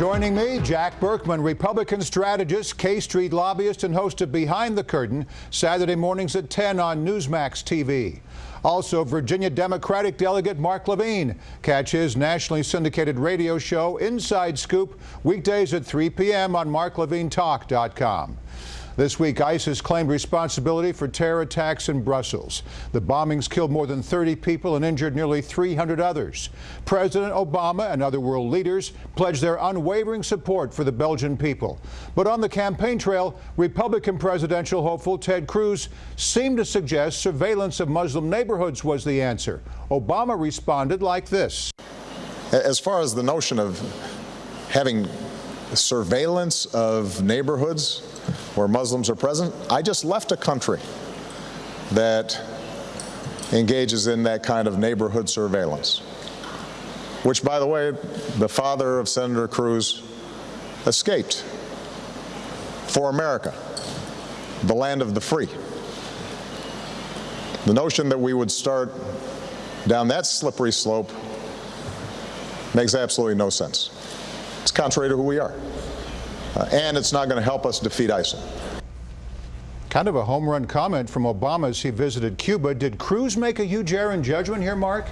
Joining me, Jack Burkman, Republican strategist, K Street lobbyist, and host of Behind the Curtain, Saturday mornings at 10 on Newsmax TV. Also, Virginia Democratic delegate Mark Levine. Catch his nationally syndicated radio show, Inside Scoop, weekdays at 3 p.m. on marklevinetalk.com. This week, ISIS claimed responsibility for terror attacks in Brussels. The bombings killed more than 30 people and injured nearly 300 others. President Obama and other world leaders pledged their unwavering support for the Belgian people. But on the campaign trail, Republican presidential hopeful Ted Cruz seemed to suggest surveillance of Muslim neighborhoods was the answer. Obama responded like this. As far as the notion of having surveillance of neighborhoods where Muslims are present. I just left a country that engages in that kind of neighborhood surveillance, which, by the way, the father of Senator Cruz escaped for America, the land of the free. The notion that we would start down that slippery slope makes absolutely no sense. It's contrary to who we are. Uh, and it's not going to help us defeat ISIL. Kind of a home run comment from Obama as he visited Cuba. Did Cruz make a huge error in judgment here, Mark?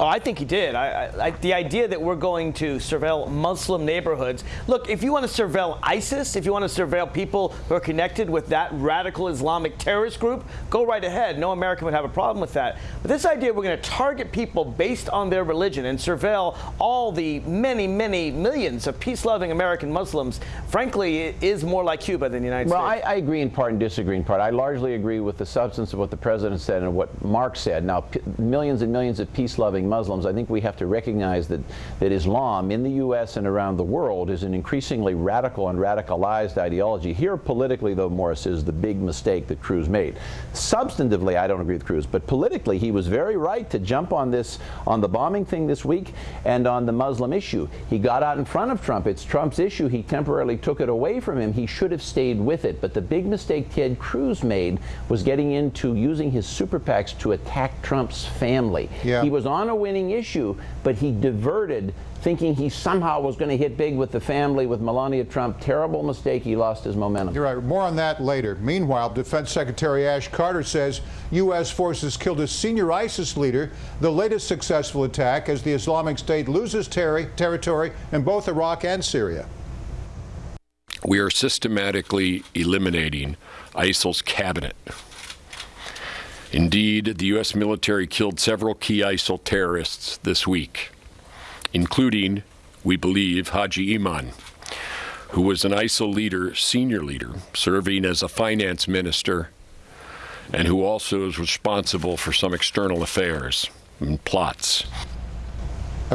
Oh, I think he did. I, I, the idea that we're going to surveil Muslim neighborhoods. Look, if you want to surveil ISIS, if you want to surveil people who are connected with that radical Islamic terrorist group, go right ahead. No American would have a problem with that. But this idea we're going to target people based on their religion and surveil all the many, many millions of peace-loving American Muslims, frankly, is more like Cuba than the United well, States. Well, I, I, agree in part and disagree in part. I largely agree with the substance of what the president said and what Mark said. Now, millions and millions of peace-loving Muslims, I think we have to recognize that, that Islam in the U.S. and around the world is an increasingly radical and radicalized ideology. Here, politically, though, Morris, is the big mistake that Cruz made. Substantively, I don't agree with Cruz, but politically, he was very right to jump on this, on the bombing thing this week and on the Muslim issue. He got out in front of Trump. It's Trump's issue. He temporarily took it away from him. He should have stayed with it. But the big mistake Ted Cruz made was getting into using his super PACs to attack Trump's family. Yeah. He was on a winning issue, but he diverted thinking he somehow was going to hit big with the family with Melania Trump. Terrible mistake. He lost his momentum. You're right. More on that later. Meanwhile, Defense Secretary Ash Carter says U.S. forces killed a senior ISIS leader, the latest successful attack as the Islamic State loses ter territory in both Iraq and Syria. We are systematically eliminating ISIL's cabinet. Indeed, the U.S. military killed several key ISIL terrorists this week, including, we believe, Haji Imam, who was an ISIL leader, senior leader, serving as a finance minister, and who also is responsible for some external affairs and plots.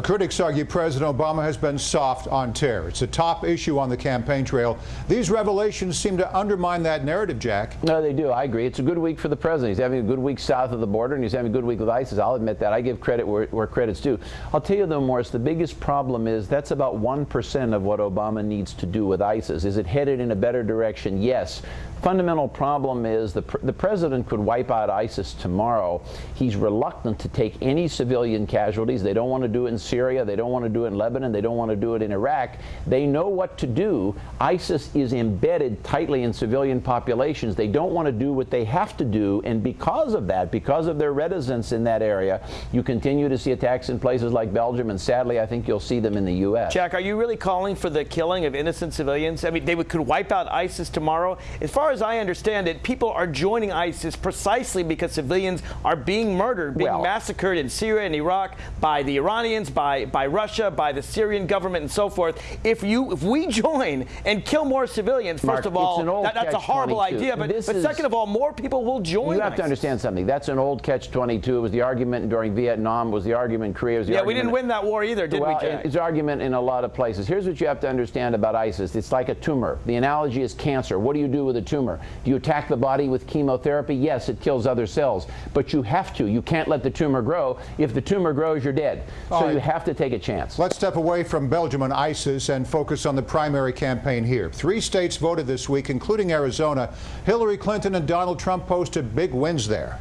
Critics argue President Obama has been soft on terror. It's a top issue on the campaign trail. These revelations seem to undermine that narrative, Jack. No, they do. I agree. It's a good week for the president. He's having a good week south of the border, and he's having a good week with ISIS. I'll admit that. I give credit where, where credit's due. I'll tell you, though, Morris, the biggest problem is that's about 1% of what Obama needs to do with ISIS. Is it headed in a better direction? Yes fundamental problem is the, pr the president could wipe out ISIS tomorrow. He's reluctant to take any civilian casualties. They don't want to do it in Syria. They don't want to do it in Lebanon. They don't want to do it in Iraq. They know what to do. ISIS is embedded tightly in civilian populations. They don't want to do what they have to do. And because of that, because of their reticence in that area, you continue to see attacks in places like Belgium. And sadly, I think you'll see them in the U.S. Jack, are you really calling for the killing of innocent civilians? I mean, they would, could wipe out ISIS tomorrow. As far as I understand it, people are joining ISIS precisely because civilians are being murdered, being well, massacred in Syria and Iraq by the Iranians, by, by Russia, by the Syrian government, and so forth. If you if we join and kill more civilians, first Mark, of all, that, that's a horrible 22. idea. But, but second of all, more people will join. You have ISIS. to understand something. That's an old catch-22. It was the argument during Vietnam. Was the argument in Korea? Was the yeah, argument we didn't win that war either, did well, we, Jack? It's argument in a lot of places. Here's what you have to understand about ISIS. It's like a tumor. The analogy is cancer. What do you do with a tumor? Do you attack the body with chemotherapy? Yes, it kills other cells. But you have to. You can't let the tumor grow. If the tumor grows, you're dead. All so right. you have to take a chance. Let's step away from Belgium and ISIS and focus on the primary campaign here. Three states voted this week, including Arizona. Hillary Clinton and Donald Trump posted big wins there.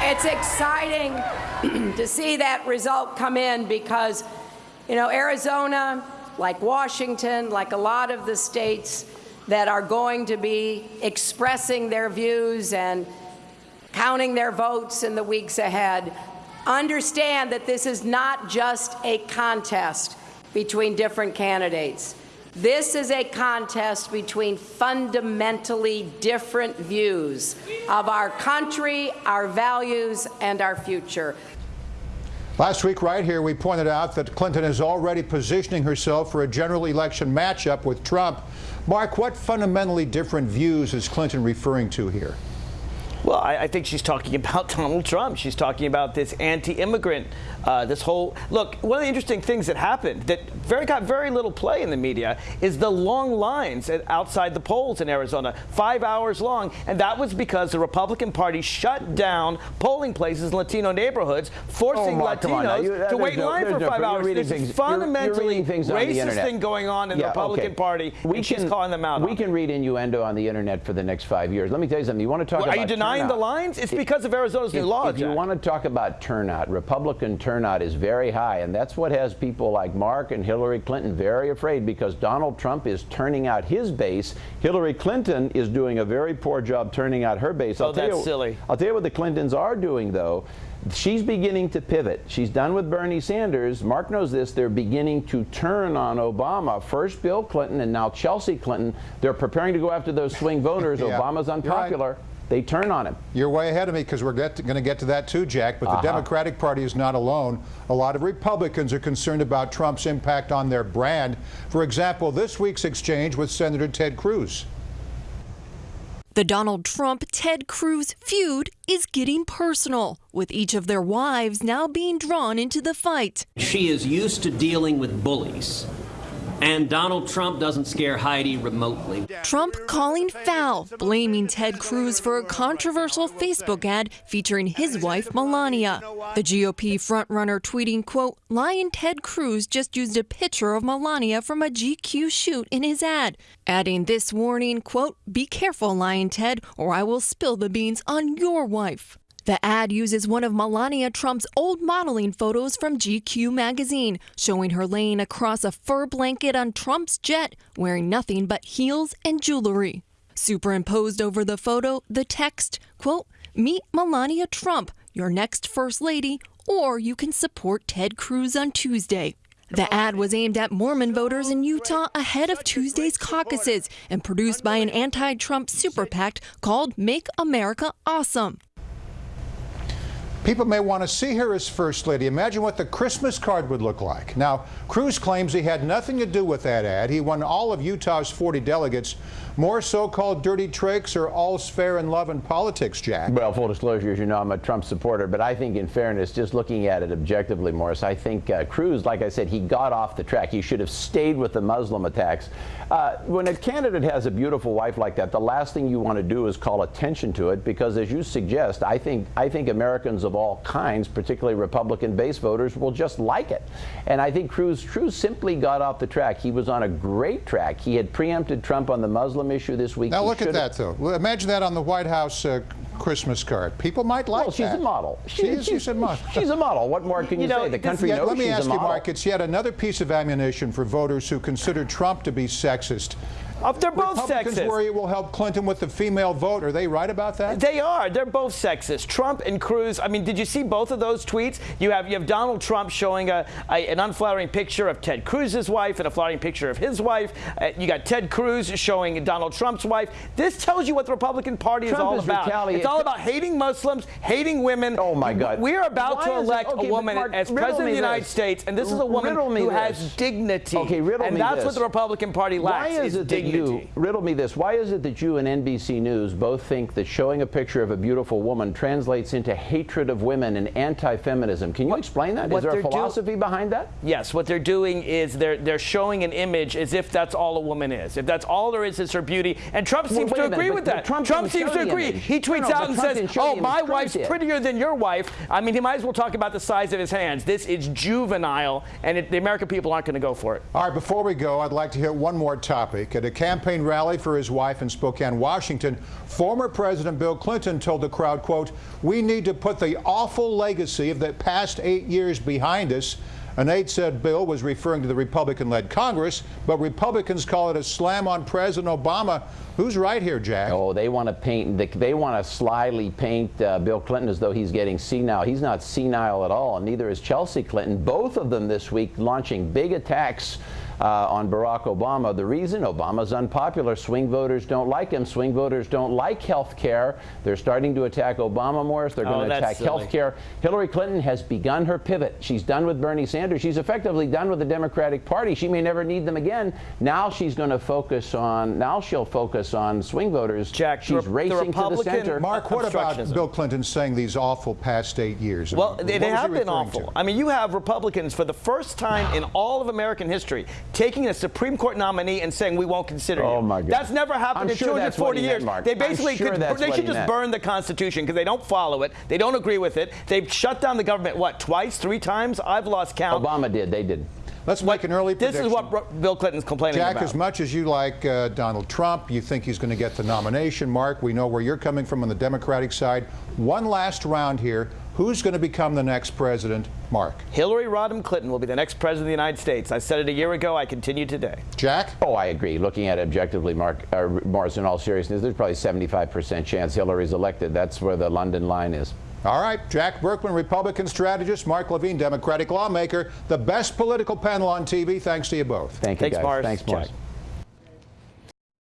It's exciting to see that result come in because, you know, Arizona like Washington, like a lot of the states that are going to be expressing their views and counting their votes in the weeks ahead, understand that this is not just a contest between different candidates. This is a contest between fundamentally different views of our country, our values, and our future. Last week, right here, we pointed out that Clinton is already positioning herself for a general election matchup with Trump. Mark, what fundamentally different views is Clinton referring to here? Well, I, I, think she's talking about Donald Trump. She's talking about this anti-immigrant, uh, this whole look. One of the interesting things that happened that very got very little play in the media is the long lines at, outside the polls in Arizona, five hours long, and that was because the Republican Party shut down polling places in Latino neighborhoods, forcing oh, Latinos you, to wait in line for no, five hours. There's things, fundamentally you're, you're racist thing going on in yeah, the Republican okay. Party, we can, calling them out. We can read innuendo on the internet for the next five years. Let me tell you something. You want to talk well, about Are you denying turnout. the lines? It's because of Arizona's if, new law, If you want to talk about turnout, Republican turnout is very high, and that's what has people like Mark and Hillary Clinton very afraid because Donald Trump is turning out his base. Hillary Clinton is doing a very poor job turning out her base. Oh, I'll tell that's you, silly. I'll tell you what the Clintons are doing, though. She's beginning to pivot. She's done with Bernie Sanders. Mark knows this. They're beginning to turn on Obama. First Bill Clinton and now Chelsea Clinton. They're preparing to go after those swing voters. Yeah. Obama's unpopular. They turn on him. You're way ahead of me because we're going to get to that too, Jack. But the Uh-huh. Democratic Party is not alone. A lot of Republicans are concerned about Trump's impact on their brand. For example, this week's exchange with Senator Ted Cruz. The Donald Trump Ted Cruz feud is getting personal, with each of their wives now being drawn into the fight. She is used to dealing with bullies. And Donald Trump doesn't scare Heidi remotely. Trump calling foul, blaming Ted Cruz for a controversial Facebook ad featuring his wife Melania. The GOP frontrunner tweeting, quote, Lyin' Ted Cruz just used a picture of Melania from a GQ shoot in his ad, adding this warning, quote, Be careful, Lyin' Ted, or I will spill the beans on your wife. The ad uses one of Melania Trump's old modeling photos from GQ magazine, showing her laying across a fur blanket on Trump's jet, wearing nothing but heels and jewelry. Superimposed over the photo, the text, quote, Meet Melania Trump, your next first lady, or you can support Ted Cruz on Tuesday. The ad was aimed at Mormon voters in Utah ahead of Tuesday's caucuses and produced by an anti Trump super PAC called Make America Awesome. People may want to see her as First Lady. Imagine what the Christmas card would look like. Now, Cruz claims he had nothing to do with that ad. He won all of Utah's 40 delegates. More so-called dirty tricks or all's fair in love and politics, Jack? Well, full disclosure, as you know, I'm a Trump supporter, but I think in fairness, just looking at it objectively, Morris, I think uh, Cruz, like I said, he got off the track. He should have stayed with the Muslim attacks. Uh, when a candidate has a beautiful wife like that, the last thing you want to do is call attention to it because, as you suggest, I think, I think Americans of all kinds, particularly Republican base voters, will just like it. And I think Cruz, Cruz simply got off the track. He was on a great track. He had preempted Trump on the Muslim issue this week. Now He look at that, though. Imagine that on the White House uh, Christmas card. People might like Well, she's that. a model. She is. She's a model. She's a model. What more can you, You know, say? The this- country Yet, knows let me ask you. Mark, it's yet another piece of ammunition for voters who consider Trump to be sexist. Uh, they're both Republicans sexist. worry it will help Clinton with the female vote. Are they right about that? They are. They're both sexist. Trump and Cruz. I mean, did you see both of those tweets? You have you have Donald Trump showing a, a an unflattering picture of Ted Cruz's wife and a flattering picture of his wife. Uh, you got Ted Cruz showing Donald Trump's wife. This tells you what the Republican Party is Trump all is about. retaliate- It's all about hating Muslims, hating women. Oh, my God. We're about Why to elect okay, a woman Mark, as president of the United this. States, and this is a woman who this. has dignity. Okay, riddle and me that's this. what the Republican Party Why lacks is it dignity. You riddle me this? Why is it that you and NBC News both think that showing a picture of a beautiful woman translates into hatred of women and anti-feminism? Can you explain that? what Is there a philosophy behind that? Yes, what they're doing is they're they're showing an image as if that's all a woman is. If that's all there is is her beauty. And Trump Well, seems wait to a minute, agree with that. Trump didn't seems to agree. image. He tweets no, out and Trump says, "Oh, my wife's did." prettier than your wife." I mean, he might as well talk about the size of his hands. This is juvenile, and it, the American people aren't going to go for it. All right, before we go, I'd like to hit one more topic. At a campaign rally for his wife in Spokane, Washington, former President Bill Clinton told the crowd, quote, we need to put the awful legacy of the past eight years behind us. An aide said Bill was referring to the Republican-led Congress, but Republicans call it a slam on President Obama. Who's right here, Jack? Oh, they want to paint, they want to slyly paint uh, Bill Clinton as though he's getting senile. He's not senile at all, and neither is Chelsea Clinton. Both of them this week launching big attacks uh, on Barack Obama. The reason Obama's unpopular, swing voters don't like him. Swing voters don't like health care. They're starting to attack Obama more. They're going Oh, to attack health care. Hillary Clinton has begun her pivot. She's done with Bernie Sanders. She's effectively done with the Democratic Party. She may never need them again. Now she's going to focus on, now she'll focus on swing voters. Jack, she's the racing to the center. Mark, what about Bill Clinton saying these awful past eight years? Well, What they, they have been awful. to? I mean, you have Republicans for the first time in all of American history taking a Supreme Court nominee and saying we won't consider Oh, you. my God. That's never happened I'm in sure that's what 240 he meant, years. Mark. They I'm basically sure could, that's they what should just meant. burn the Constitution because they don't follow it. They don't agree with it. They've shut down the government what twice, three times? I've lost count. Obama did. They did. Let's make an early This is what Bill Clinton's complaining Jack, about. Jack, as much as you like uh, Donald Trump, you think he's going to get the nomination. Mark, we know where you're coming from on the Democratic side. One last round here. Who's going to become the next president? Mark. Hillary Rodham Clinton will be the next president of the United States. I said it a year ago. I continue today. Jack? Oh, I agree. Looking at it objectively, Mark, uh, Morris, in all seriousness, there's probably 75% chance Hillary's elected. That's where the London line is. All right. Jack Burkman, Republican strategist. Mark Levine, Democratic lawmaker. The best political panel on TV. Thanks to you both. Thank you, Thanks, guys. Morris. Thanks, Morris. Jack.